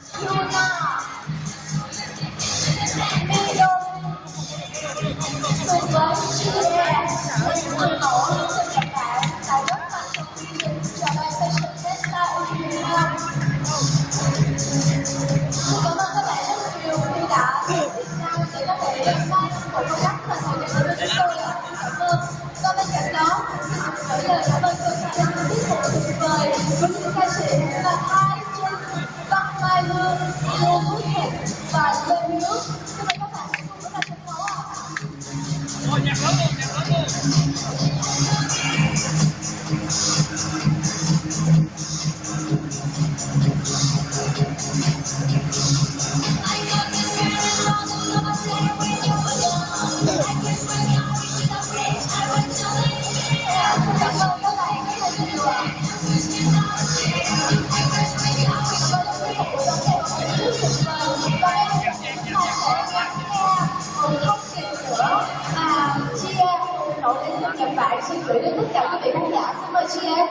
Yuna đã cùng với Chia đến người mẫu đến từ Nhật Bản đã góp mặt trong chương trình trò chơi Fashion Festa Ujima. Xin cảm ơn các bạn rất nhiều khi đã đến Việt Nam để có thể tham gia công tác và thời gian với chúng tôi cảm ơn. Và bên cạnh đó, xin được gửi lời cảm ơn chân thành đến tiết mục tuyệt vời với những ca sĩ là Mai Hương, Lê và lên Nước. Xin mời các bạn cùng với sân khấu ạ. Ôi, nhạc lớn Nhân vải suy nghĩ 呀